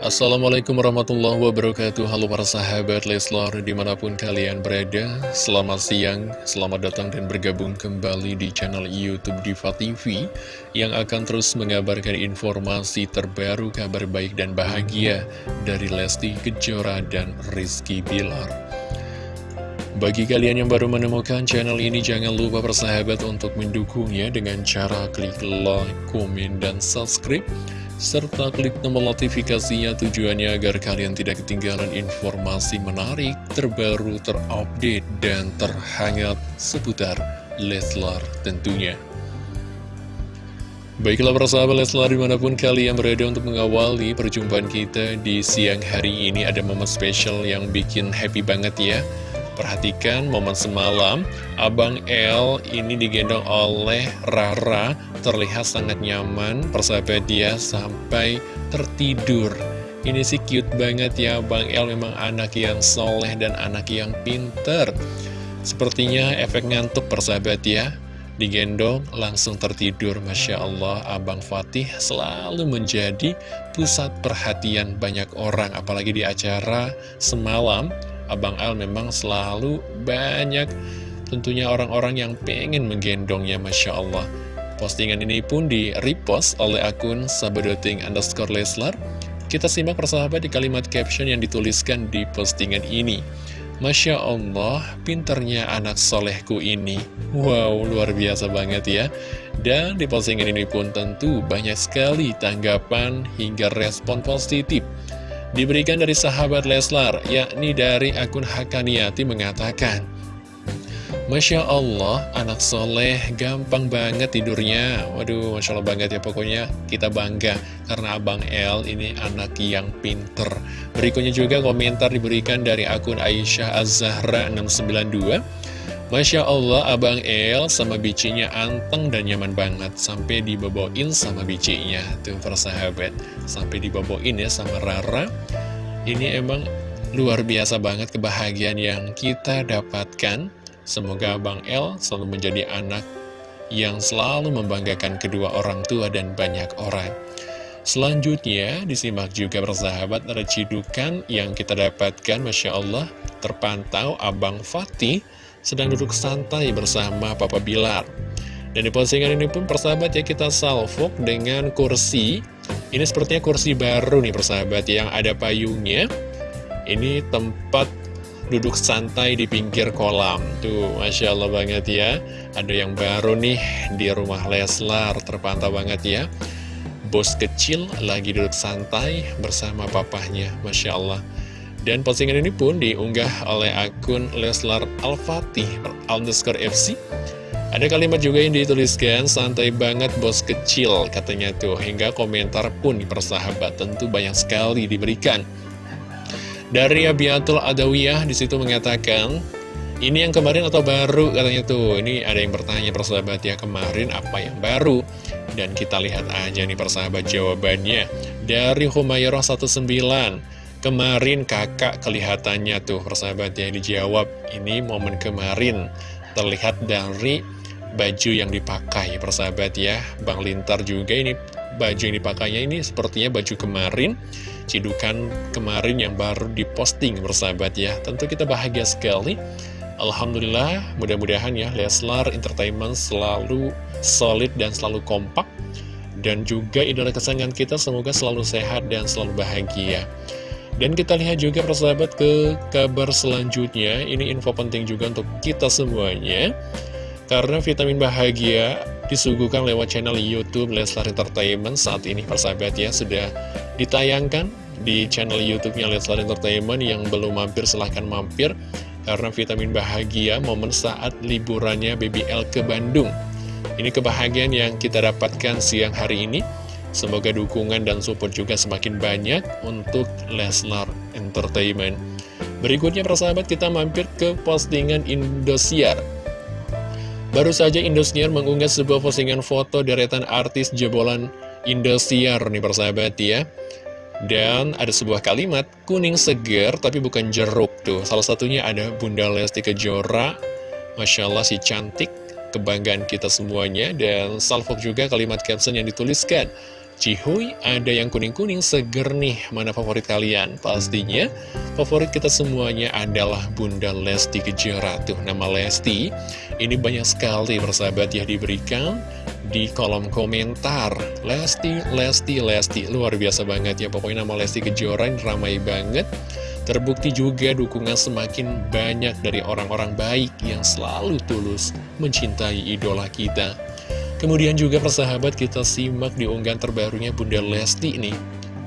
Assalamualaikum warahmatullahi wabarakatuh. Halo para sahabat Leslar di mana pun kalian berada Selamat siang, selamat datang dan bergabung kembali di channel Youtube Diva TV Yang akan terus mengabarkan informasi terbaru, kabar baik dan bahagia Dari Lesti Kejora dan Rizky Bilar. Bagi kalian yang baru menemukan channel ini, jangan lupa persahabat untuk mendukungnya dengan cara klik like, komen, dan subscribe serta klik tombol notifikasinya tujuannya agar kalian tidak ketinggalan informasi menarik, terbaru, terupdate, dan terhangat seputar Leslar tentunya. Baiklah persahabat Leslar di mana pun kalian berada untuk mengawali perjumpaan kita di siang hari ini ada momen spesial yang bikin happy banget ya Perhatikan momen semalam, Abang L ini digendong oleh Rara, terlihat sangat nyaman, persahabat dia sampai tertidur. Ini sih cute banget ya, Abang L memang anak yang soleh dan anak yang pinter. Sepertinya efek ngantuk persahabat ya, digendong langsung tertidur Masya Allah Abang Fatih selalu menjadi pusat perhatian banyak orang apalagi di acara semalam Abang Al memang selalu banyak tentunya orang-orang yang pengen menggendongnya Masya Allah. Postingan ini pun di repost oleh akun sabedoting underscore Leslar. Kita simak persahabat di kalimat caption yang dituliskan di postingan ini. Masya Allah, pinternya anak solehku ini. Wow, luar biasa banget ya. Dan di postingan ini pun tentu banyak sekali tanggapan hingga respon positif Diberikan dari sahabat Leslar, yakni dari akun Hakaniati mengatakan, Masya Allah, anak soleh gampang banget tidurnya. Waduh, Masya Allah banget ya pokoknya kita bangga karena Abang L ini anak yang pinter. Berikutnya juga komentar diberikan dari akun Aisyah Az-Zahra 692. Masya Allah, Abang El sama bicinya anteng dan nyaman banget. Sampai diboboin sama bicinya Tuh persahabat. Sampai diboboin ya sama Rara. Ini emang luar biasa banget kebahagiaan yang kita dapatkan. Semoga Abang El selalu menjadi anak yang selalu membanggakan kedua orang tua dan banyak orang. Selanjutnya, disimak juga persahabat recidukan yang kita dapatkan. Masya Allah Terpantau Abang Fatih sedang duduk santai bersama Papa Bilar. Dan di postingan ini pun persahabat ya kita salvok dengan kursi. Ini sepertinya kursi baru nih persahabat yang ada payungnya. Ini tempat duduk santai di pinggir kolam. Tuh Masya Allah banget ya. Ada yang baru nih di rumah Leslar terpantau banget ya. Bos kecil lagi duduk santai bersama papahnya Masya Allah dan postingan ini pun diunggah oleh akun Leslar Al-Fatih underscore FC. Ada kalimat juga yang dituliskan, santai banget bos kecil katanya tuh. Hingga komentar pun di persahabat tentu banyak sekali diberikan. Dari Abiatul Adawiyah di situ mengatakan, ini yang kemarin atau baru katanya tuh. Ini ada yang bertanya persahabat ya kemarin apa yang baru. Dan kita lihat aja nih persahabat jawabannya. Dari Humayrah 19 Kemarin kakak kelihatannya tuh persahabat yang dijawab Ini momen kemarin Terlihat dari baju yang dipakai persahabat ya. Bang Lintar juga ini baju yang dipakainya ini sepertinya baju kemarin Cidukan kemarin yang baru diposting persahabat ya. Tentu kita bahagia sekali. Alhamdulillah mudah-mudahan ya Leslar Entertainment selalu solid dan selalu kompak. Dan juga idola kesayangan kita semoga selalu sehat dan selalu bahagia dan kita lihat juga persahabat ke kabar selanjutnya. Ini info penting juga untuk kita semuanya. Karena vitamin bahagia disuguhkan lewat channel Youtube Leslar Entertainment. Saat ini persahabat ya sudah ditayangkan di channel Youtube-nya Leslar Entertainment Yang belum mampir silahkan mampir. Karena vitamin bahagia momen saat liburannya BBL ke Bandung. Ini kebahagiaan yang kita dapatkan siang hari ini Semoga dukungan dan support juga semakin banyak untuk Leslar Entertainment. Berikutnya persahabat kita mampir ke postingan Indosiar. Baru saja Indosiar mengunggah sebuah postingan foto deretan artis jebolan Indosiar nih persahabat ya. Dan ada sebuah kalimat, kuning seger tapi bukan jeruk tuh. Salah satunya ada Bunda Lesti Kejora. Masya Allah si cantik, kebanggaan kita semuanya. Dan salvok juga kalimat caption yang dituliskan. Cihuy, ada yang kuning-kuning seger nih. Mana favorit kalian? Pastinya favorit kita semuanya adalah Bunda Lesti Kejora. Tuh, nama Lesti ini banyak sekali persahabat ya diberikan di kolom komentar. Lesti, Lesti, Lesti. Luar biasa banget ya. Pokoknya nama Lesti Kejora ini ramai banget. Terbukti juga dukungan semakin banyak dari orang-orang baik yang selalu tulus mencintai idola kita. Kemudian juga persahabat kita simak di unggahan terbarunya Bunda Lesti nih.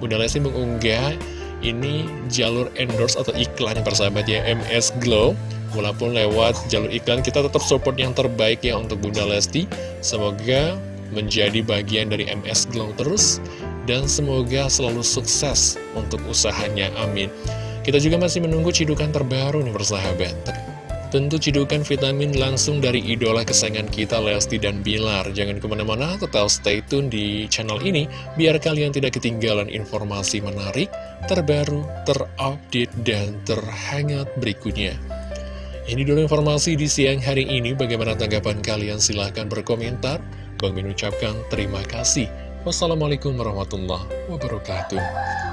Bunda Lesti mengunggah ini jalur endorse atau iklan yang persahabat ya MS Glow. Walaupun lewat jalur iklan kita tetap support yang terbaik ya untuk Bunda Lesti. Semoga menjadi bagian dari MS Glow terus Dan semoga selalu sukses untuk usahanya, amin Kita juga masih menunggu cidukan terbaru nih persahabat Tentu cidukan vitamin langsung dari idola kesayangan kita Lesti dan Bilar. Jangan ke mana-mana, tetap stay tune di channel ini Biar kalian tidak ketinggalan informasi menarik, terbaru, terupdate, dan terhangat berikutnya. Ini dulu informasi di siang hari ini. Bagaimana tanggapan kalian? Silahkan berkomentar. Bang Min ucapkan terima kasih. Wassalamualaikum warahmatullahi wabarakatuh